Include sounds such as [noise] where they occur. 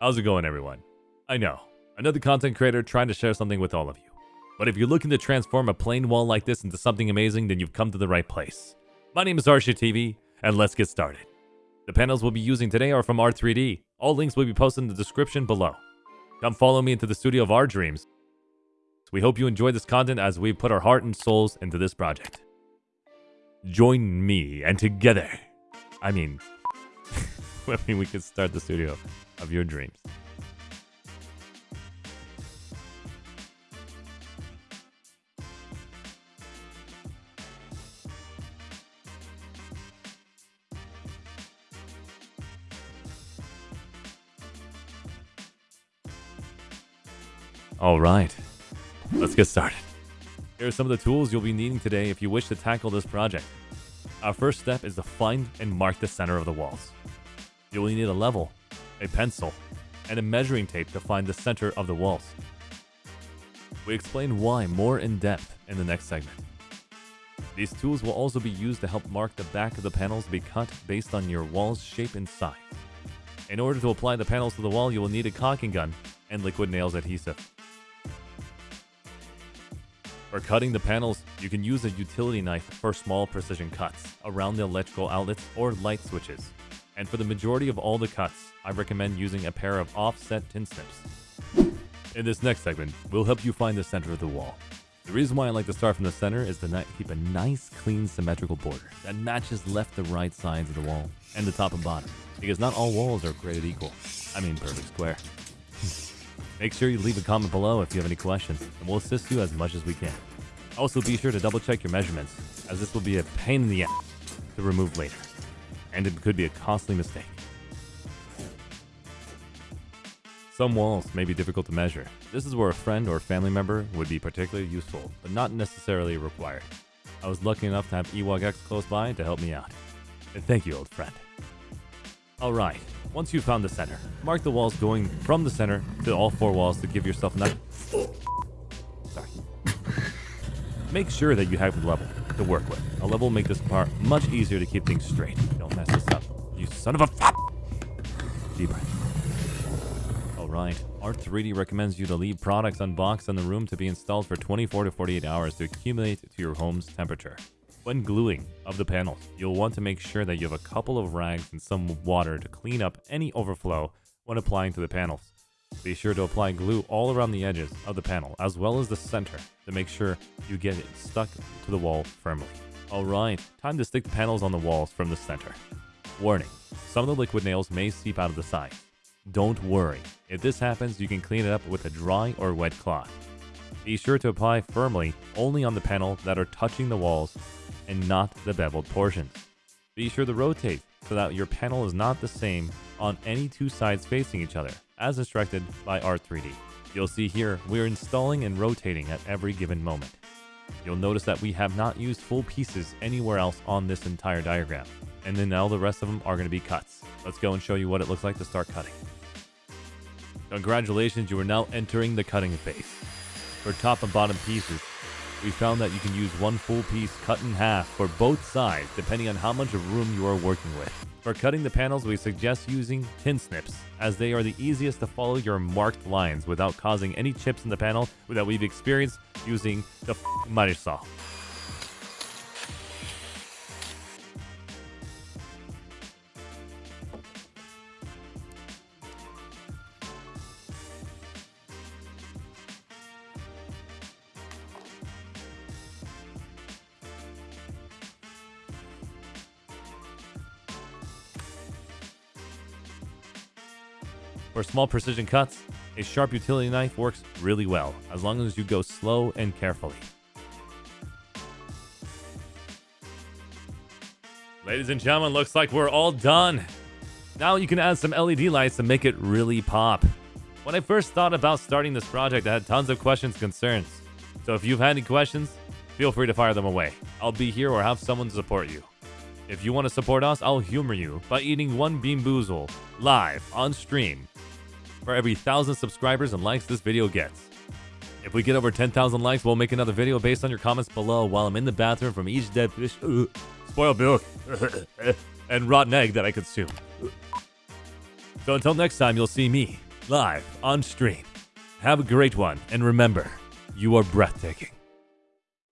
How's it going, everyone? I know, another content creator trying to share something with all of you. But if you're looking to transform a plain wall like this into something amazing, then you've come to the right place. My name is Arsha TV, and let's get started. The panels we'll be using today are from Art3D. All links will be posted in the description below. Come follow me into the studio of our dreams. We hope you enjoy this content as we put our heart and souls into this project. Join me, and together, I mean, [laughs] I mean, we can start the studio of your dreams. All right, let's get started. Here are some of the tools you'll be needing today if you wish to tackle this project. Our first step is to find and mark the center of the walls. You will need a level, a pencil, and a measuring tape to find the center of the walls. We explain why more in depth in the next segment. These tools will also be used to help mark the back of the panels to be cut based on your wall's shape and size. In order to apply the panels to the wall, you will need a caulking gun and liquid nails adhesive. For cutting the panels, you can use a utility knife for small precision cuts around the electrical outlets or light switches. And for the majority of all the cuts, I recommend using a pair of offset tin snips. In this next segment, we'll help you find the center of the wall. The reason why I like to start from the center is to keep a nice, clean, symmetrical border that matches left to right sides of the wall and the top and bottom, because not all walls are created equal. I mean perfect square. [laughs] Make sure you leave a comment below if you have any questions, and we'll assist you as much as we can. Also, be sure to double check your measurements, as this will be a pain in the ass to remove later and it could be a costly mistake. Some walls may be difficult to measure. This is where a friend or family member would be particularly useful, but not necessarily required. I was lucky enough to have Ewok X close by to help me out. And thank you, old friend. Alright, once you've found the center, mark the walls going from the center to all four walls to give yourself enough... Sorry. [laughs] Make sure that you have a level to work with. A level will make this part much easier to keep things straight. Don't mess this up, you son of a f Deep breath. Alright, Art3D recommends you to leave products unboxed in the room to be installed for 24 to 48 hours to accumulate to your home's temperature. When gluing of the panels, you'll want to make sure that you have a couple of rags and some water to clean up any overflow when applying to the panels. Be sure to apply glue all around the edges of the panel as well as the center to make sure you get it stuck to the wall firmly. Alright, time to stick the panels on the walls from the center. Warning, some of the liquid nails may seep out of the side. Don't worry, if this happens you can clean it up with a dry or wet cloth. Be sure to apply firmly only on the panel that are touching the walls and not the beveled portions. Be sure to rotate so that your panel is not the same on any two sides facing each other as instructed by Art3D. You'll see here, we're installing and rotating at every given moment. You'll notice that we have not used full pieces anywhere else on this entire diagram. And then all the rest of them are going to be cuts. Let's go and show you what it looks like to start cutting. Congratulations, you are now entering the cutting phase. For top and bottom pieces, we found that you can use one full piece cut in half for both sides depending on how much of room you are working with. For cutting the panels, we suggest using tin snips, as they are the easiest to follow your marked lines without causing any chips in the panel that we've experienced using the miter saw. For small precision cuts, a sharp utility knife works really well, as long as you go slow and carefully. Ladies and gentlemen, looks like we're all done. Now you can add some LED lights to make it really pop. When I first thought about starting this project, I had tons of questions and concerns. So if you've had any questions, feel free to fire them away. I'll be here or have someone support you. If you want to support us, I'll humor you by eating one Bean Boozle live on stream for every 1,000 subscribers and likes this video gets. If we get over 10,000 likes, we'll make another video based on your comments below while I'm in the bathroom from each dead fish, uh, [laughs] spoiled milk, [laughs] and rotten egg that I consume. So until next time, you'll see me live on stream. Have a great one, and remember, you are breathtaking.